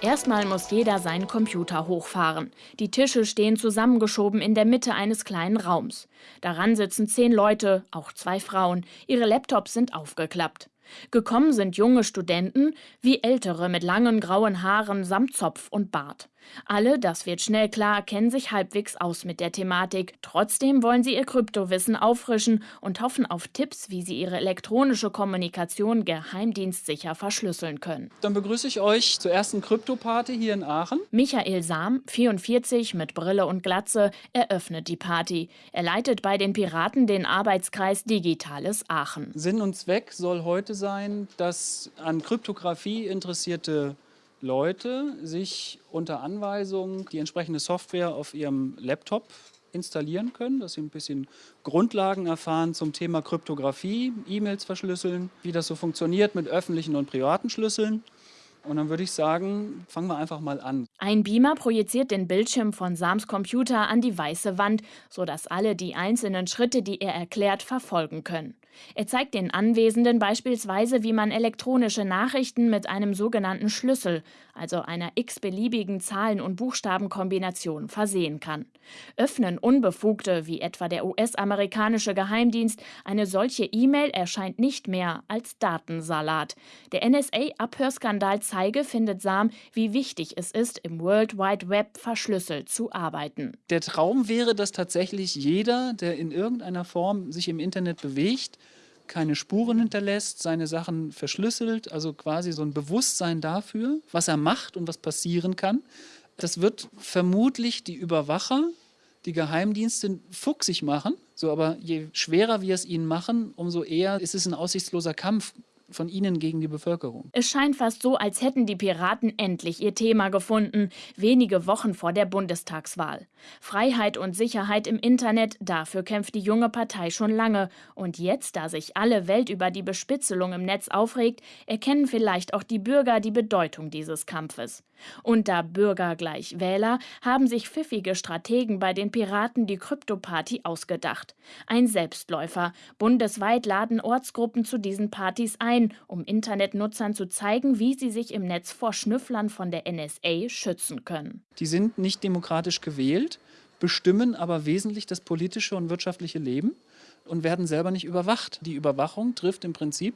Erstmal muss jeder seinen Computer hochfahren. Die Tische stehen zusammengeschoben in der Mitte eines kleinen Raums. Daran sitzen zehn Leute, auch zwei Frauen. Ihre Laptops sind aufgeklappt. Gekommen sind junge Studenten wie ältere mit langen grauen Haaren samt Zopf und Bart. Alle, das wird schnell klar, kennen sich halbwegs aus mit der Thematik. Trotzdem wollen sie ihr Kryptowissen auffrischen und hoffen auf Tipps, wie sie ihre elektronische Kommunikation geheimdienstsicher verschlüsseln können. Dann begrüße ich euch zur ersten Krypto-Party hier in Aachen. Michael Sam, 44, mit Brille und Glatze, eröffnet die Party. Er leitet bei den Piraten den Arbeitskreis Digitales Aachen. Sinn und Zweck soll heute sein, dass an Kryptographie interessierte Leute sich unter Anweisung die entsprechende Software auf ihrem Laptop installieren können, dass sie ein bisschen Grundlagen erfahren zum Thema Kryptographie, E-Mails verschlüsseln, wie das so funktioniert mit öffentlichen und privaten Schlüsseln. Und dann würde ich sagen, fangen wir einfach mal an. Ein Beamer projiziert den Bildschirm von Sams Computer an die weiße Wand, sodass alle die einzelnen Schritte, die er erklärt, verfolgen können. Er zeigt den Anwesenden beispielsweise, wie man elektronische Nachrichten mit einem sogenannten Schlüssel, also einer x-beliebigen Zahlen- und Buchstabenkombination, versehen kann. Öffnen Unbefugte, wie etwa der US-amerikanische Geheimdienst, eine solche E-Mail erscheint nicht mehr als Datensalat. Der NSA-Abhörskandal zeige, findet Sam, wie wichtig es ist, im World Wide Web verschlüsselt zu arbeiten. Der Traum wäre, dass tatsächlich jeder, der in irgendeiner Form sich im Internet bewegt, keine Spuren hinterlässt, seine Sachen verschlüsselt, also quasi so ein Bewusstsein dafür, was er macht und was passieren kann. Das wird vermutlich die Überwacher, die Geheimdienste fuchsig machen, so aber je schwerer wir es ihnen machen, umso eher ist es ein aussichtsloser Kampf von ihnen gegen die Bevölkerung. Es scheint fast so, als hätten die Piraten endlich ihr Thema gefunden, wenige Wochen vor der Bundestagswahl. Freiheit und Sicherheit im Internet, dafür kämpft die junge Partei schon lange. Und jetzt, da sich alle Welt über die Bespitzelung im Netz aufregt, erkennen vielleicht auch die Bürger die Bedeutung dieses Kampfes. Und da Bürger gleich Wähler, haben sich pfiffige Strategen bei den Piraten die Krypto-Party ausgedacht. Ein Selbstläufer. Bundesweit laden Ortsgruppen zu diesen Partys ein ein, um Internetnutzern zu zeigen, wie sie sich im Netz vor Schnüfflern von der NSA schützen können. Die sind nicht demokratisch gewählt, bestimmen aber wesentlich das politische und wirtschaftliche Leben und werden selber nicht überwacht. Die Überwachung trifft im Prinzip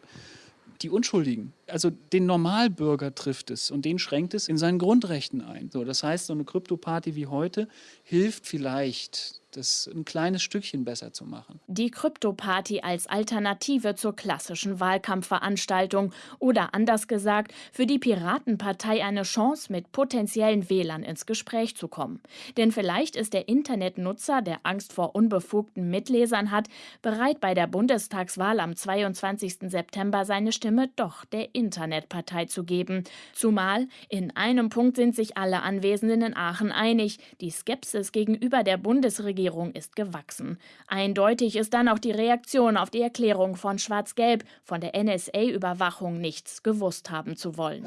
die Unschuldigen. Also den Normalbürger trifft es und den schränkt es in seinen Grundrechten ein. So, das heißt, so eine Krypto-Party wie heute hilft vielleicht das ein kleines Stückchen besser zu machen. Die Krypto-Party als Alternative zur klassischen Wahlkampfveranstaltung oder anders gesagt, für die Piratenpartei eine Chance, mit potenziellen Wählern ins Gespräch zu kommen. Denn vielleicht ist der Internetnutzer, der Angst vor unbefugten Mitlesern hat, bereit bei der Bundestagswahl am 22. September seine Stimme doch der Internetpartei zu geben. Zumal in einem Punkt sind sich alle Anwesenden in Aachen einig, die Skepsis gegenüber der Bundesregierung Regierung ist gewachsen. Eindeutig ist dann auch die Reaktion auf die Erklärung von Schwarz-Gelb, von der NSA-Überwachung nichts gewusst haben zu wollen.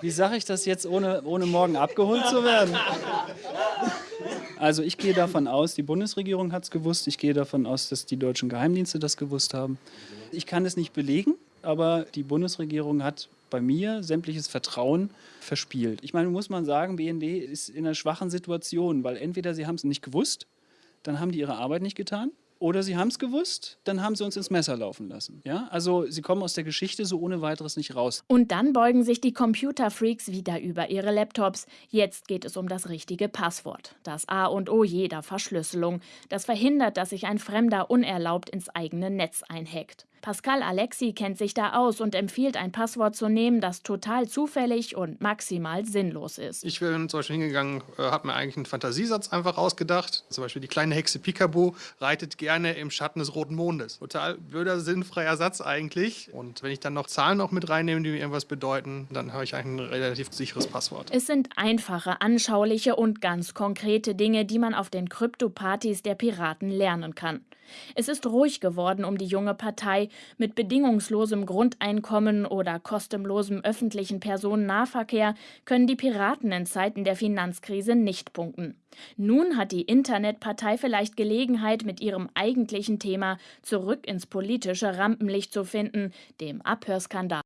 Wie sage ich das jetzt, ohne, ohne morgen abgeholt zu werden? Also ich gehe davon aus, die Bundesregierung hat es gewusst. Ich gehe davon aus, dass die deutschen Geheimdienste das gewusst haben. Ich kann es nicht belegen, aber die Bundesregierung hat bei mir sämtliches Vertrauen verspielt. Ich meine, muss man sagen, BND ist in einer schwachen Situation, weil entweder sie haben es nicht gewusst, dann haben die ihre Arbeit nicht getan, oder sie haben es gewusst, dann haben sie uns ins Messer laufen lassen. Ja? Also sie kommen aus der Geschichte so ohne weiteres nicht raus. Und dann beugen sich die Computerfreaks wieder über ihre Laptops. Jetzt geht es um das richtige Passwort. Das A und O jeder Verschlüsselung. Das verhindert, dass sich ein Fremder unerlaubt ins eigene Netz einhackt. Pascal Alexi kennt sich da aus und empfiehlt, ein Passwort zu nehmen, das total zufällig und maximal sinnlos ist. Ich bin zum Beispiel hingegangen, äh, habe mir eigentlich einen Fantasiesatz einfach ausgedacht. Zum Beispiel die kleine Hexe Picabo reitet gerne im Schatten des roten Mondes. Total blöder, sinnfreier Satz eigentlich. Und wenn ich dann noch Zahlen noch mit reinnehme, die mir irgendwas bedeuten, dann habe ich eigentlich ein relativ sicheres Passwort. Es sind einfache, anschauliche und ganz konkrete Dinge, die man auf den Krypto-Partys der Piraten lernen kann. Es ist ruhig geworden um die junge Partei. Mit bedingungslosem Grundeinkommen oder kostenlosem öffentlichen Personennahverkehr können die Piraten in Zeiten der Finanzkrise nicht punkten. Nun hat die Internetpartei vielleicht Gelegenheit, mit ihrem eigentlichen Thema zurück ins politische Rampenlicht zu finden, dem Abhörskandal.